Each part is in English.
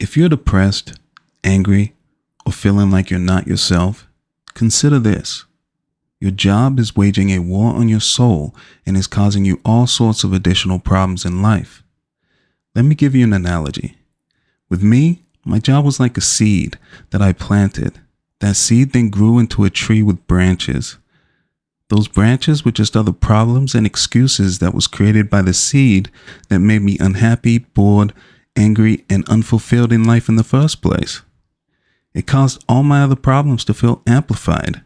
If you're depressed, angry, or feeling like you're not yourself, consider this. Your job is waging a war on your soul and is causing you all sorts of additional problems in life. Let me give you an analogy. With me, my job was like a seed that I planted. That seed then grew into a tree with branches. Those branches were just other problems and excuses that was created by the seed that made me unhappy, bored, angry, and unfulfilled in life in the first place. It caused all my other problems to feel amplified.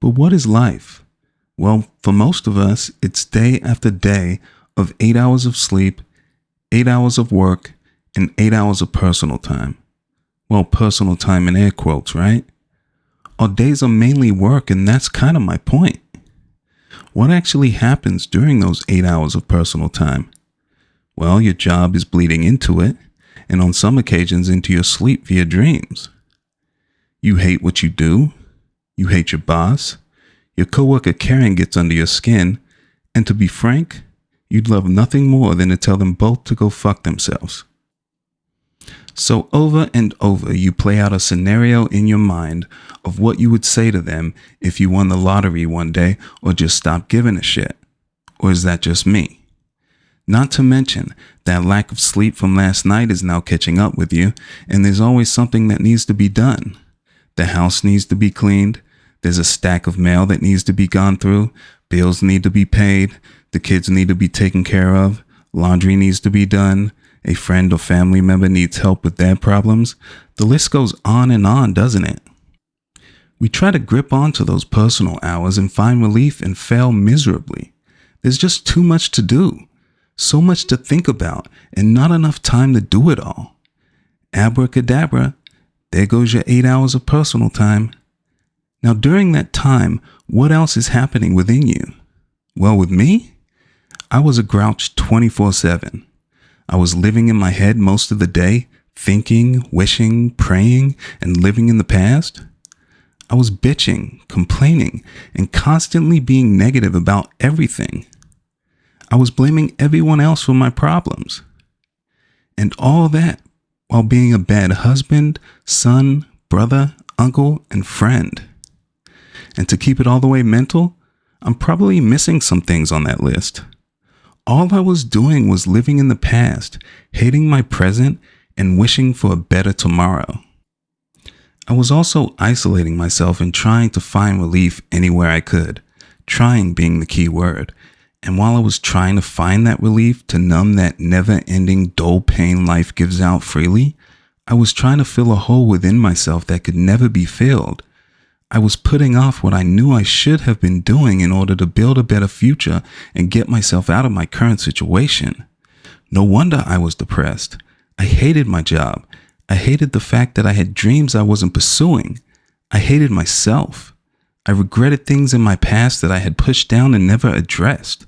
But what is life? Well, for most of us, it's day after day of eight hours of sleep, eight hours of work, and eight hours of personal time. Well, personal time in air quotes, right? Our days are mainly work, and that's kind of my point. What actually happens during those eight hours of personal time? Well, your job is bleeding into it, and on some occasions into your sleep via dreams. You hate what you do, you hate your boss, your coworker Karen gets under your skin, and to be frank, you'd love nothing more than to tell them both to go fuck themselves. So over and over, you play out a scenario in your mind of what you would say to them if you won the lottery one day or just stopped giving a shit. Or is that just me? Not to mention that lack of sleep from last night is now catching up with you, and there's always something that needs to be done. The house needs to be cleaned. There's a stack of mail that needs to be gone through. Bills need to be paid. The kids need to be taken care of. Laundry needs to be done a friend or family member needs help with their problems, the list goes on and on, doesn't it? We try to grip onto those personal hours and find relief and fail miserably. There's just too much to do, so much to think about, and not enough time to do it all. Abracadabra, there goes your eight hours of personal time. Now, during that time, what else is happening within you? Well, with me, I was a grouch 24 7. I was living in my head most of the day, thinking, wishing, praying, and living in the past. I was bitching, complaining, and constantly being negative about everything. I was blaming everyone else for my problems. And all that while being a bad husband, son, brother, uncle, and friend. And to keep it all the way mental, I'm probably missing some things on that list. All I was doing was living in the past, hating my present, and wishing for a better tomorrow. I was also isolating myself and trying to find relief anywhere I could, trying being the key word. And while I was trying to find that relief to numb that never ending dull pain life gives out freely, I was trying to fill a hole within myself that could never be filled I was putting off what I knew I should have been doing in order to build a better future and get myself out of my current situation. No wonder I was depressed. I hated my job. I hated the fact that I had dreams I wasn't pursuing. I hated myself. I regretted things in my past that I had pushed down and never addressed.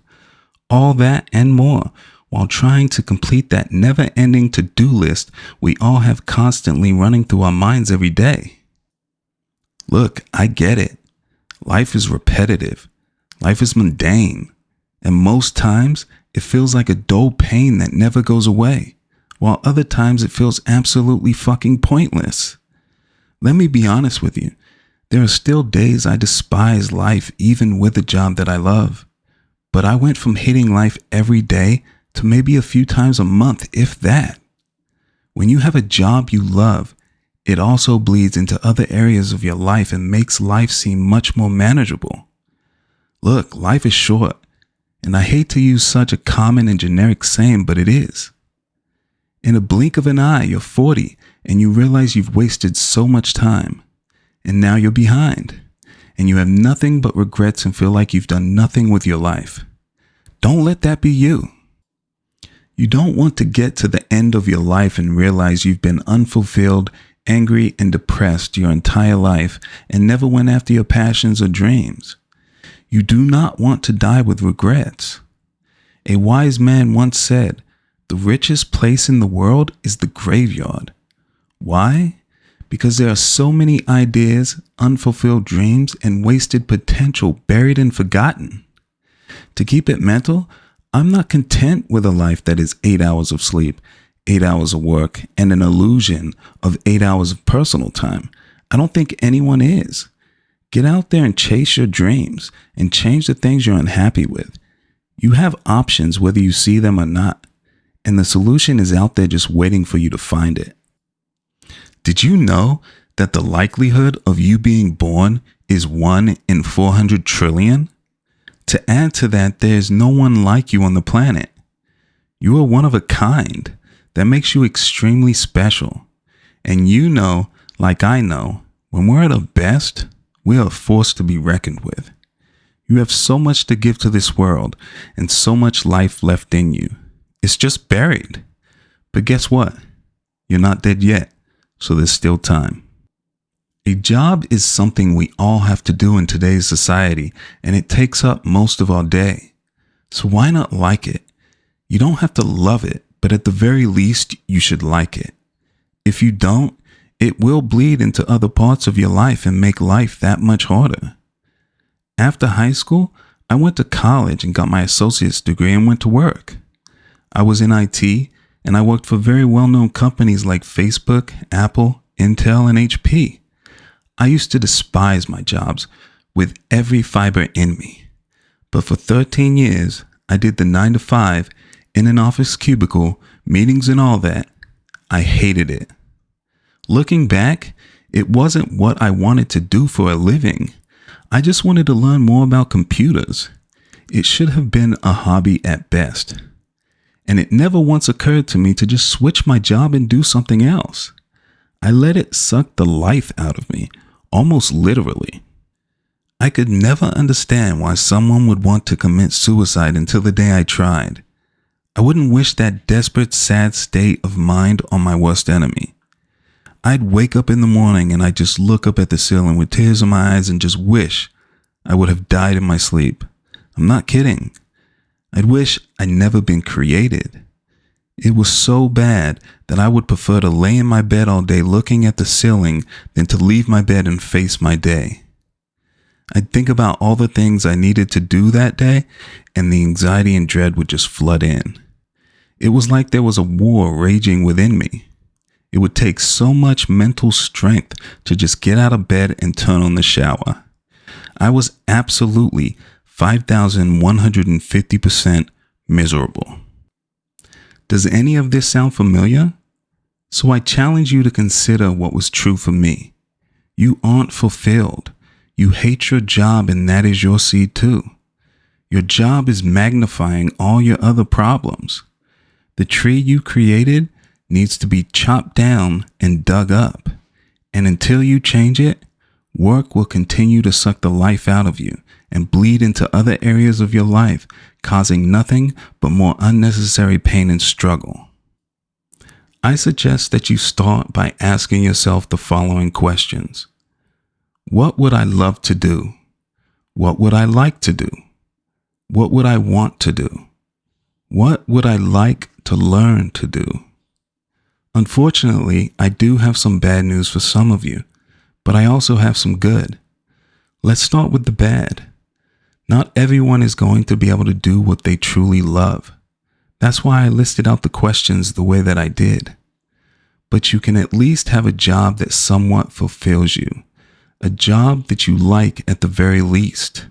All that and more while trying to complete that never ending to do list we all have constantly running through our minds every day. Look, I get it. Life is repetitive. Life is mundane. And most times it feels like a dull pain that never goes away, while other times it feels absolutely fucking pointless. Let me be honest with you. There are still days I despise life even with a job that I love. But I went from hating life every day to maybe a few times a month, if that. When you have a job you love it also bleeds into other areas of your life and makes life seem much more manageable. Look, life is short, and I hate to use such a common and generic saying, but it is. In a blink of an eye, you're 40 and you realize you've wasted so much time, and now you're behind, and you have nothing but regrets and feel like you've done nothing with your life. Don't let that be you. You don't want to get to the end of your life and realize you've been unfulfilled angry and depressed your entire life and never went after your passions or dreams. You do not want to die with regrets. A wise man once said, The richest place in the world is the graveyard. Why? Because there are so many ideas, unfulfilled dreams, and wasted potential buried and forgotten. To keep it mental, I'm not content with a life that is eight hours of sleep, eight hours of work and an illusion of eight hours of personal time. I don't think anyone is. Get out there and chase your dreams and change the things you're unhappy with. You have options whether you see them or not, and the solution is out there just waiting for you to find it. Did you know that the likelihood of you being born is 1 in 400 trillion? To add to that, there's no one like you on the planet. You are one of a kind. That makes you extremely special. And you know, like I know, when we're at our best, we are a force to be reckoned with. You have so much to give to this world and so much life left in you. It's just buried. But guess what? You're not dead yet, so there's still time. A job is something we all have to do in today's society, and it takes up most of our day. So why not like it? You don't have to love it, but at the very least, you should like it. If you don't, it will bleed into other parts of your life and make life that much harder. After high school, I went to college and got my associate's degree and went to work. I was in IT and I worked for very well known companies like Facebook, Apple, Intel, and HP. I used to despise my jobs with every fiber in me. But for 13 years, I did the 9 to 5 in an office cubicle, meetings and all that. I hated it. Looking back, it wasn't what I wanted to do for a living. I just wanted to learn more about computers. It should have been a hobby at best. And it never once occurred to me to just switch my job and do something else. I let it suck the life out of me almost literally. I could never understand why someone would want to commit suicide until the day I tried. I wouldn't wish that desperate, sad state of mind on my worst enemy. I'd wake up in the morning and I'd just look up at the ceiling with tears in my eyes and just wish I would have died in my sleep. I'm not kidding. I'd wish I'd never been created. It was so bad that I would prefer to lay in my bed all day looking at the ceiling than to leave my bed and face my day. I'd think about all the things I needed to do that day, and the anxiety and dread would just flood in. It was like there was a war raging within me. It would take so much mental strength to just get out of bed and turn on the shower. I was absolutely 5,150% miserable. Does any of this sound familiar? So I challenge you to consider what was true for me. You aren't fulfilled. You hate your job, and that is your seed too. Your job is magnifying all your other problems. The tree you created needs to be chopped down and dug up. And until you change it, work will continue to suck the life out of you and bleed into other areas of your life, causing nothing but more unnecessary pain and struggle. I suggest that you start by asking yourself the following questions What would I love to do? What would I like to do? What would I want to do? What would I like to learn to do? Unfortunately, I do have some bad news for some of you, but I also have some good. Let's start with the bad. Not everyone is going to be able to do what they truly love. That's why I listed out the questions the way that I did. But you can at least have a job that somewhat fulfills you, a job that you like at the very least.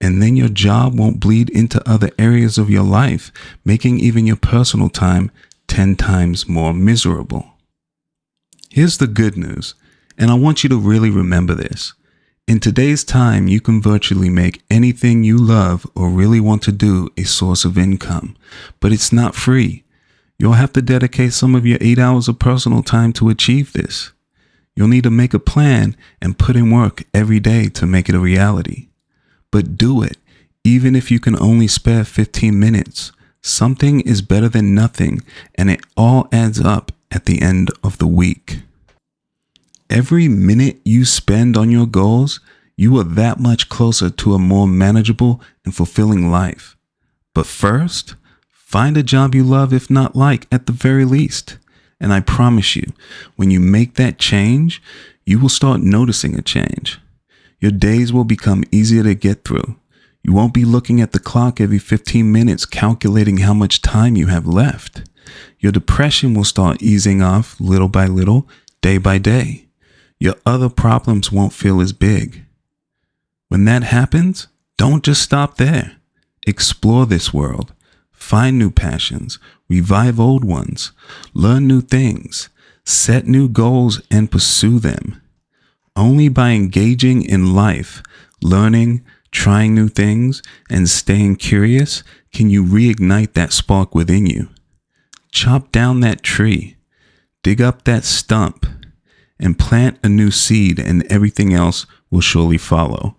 And then your job won't bleed into other areas of your life, making even your personal time 10 times more miserable. Here's the good news, and I want you to really remember this. In today's time, you can virtually make anything you love or really want to do a source of income, but it's not free. You'll have to dedicate some of your eight hours of personal time to achieve this. You'll need to make a plan and put in work every day to make it a reality. But do it, even if you can only spare 15 minutes. Something is better than nothing, and it all adds up at the end of the week. Every minute you spend on your goals, you are that much closer to a more manageable and fulfilling life. But first, find a job you love, if not like, at the very least. And I promise you, when you make that change, you will start noticing a change. Your days will become easier to get through. You won't be looking at the clock every 15 minutes calculating how much time you have left. Your depression will start easing off little by little, day by day. Your other problems won't feel as big. When that happens, don't just stop there. Explore this world. Find new passions. Revive old ones. Learn new things. Set new goals and pursue them. Only by engaging in life, learning, trying new things, and staying curious can you reignite that spark within you. Chop down that tree, dig up that stump, and plant a new seed, and everything else will surely follow.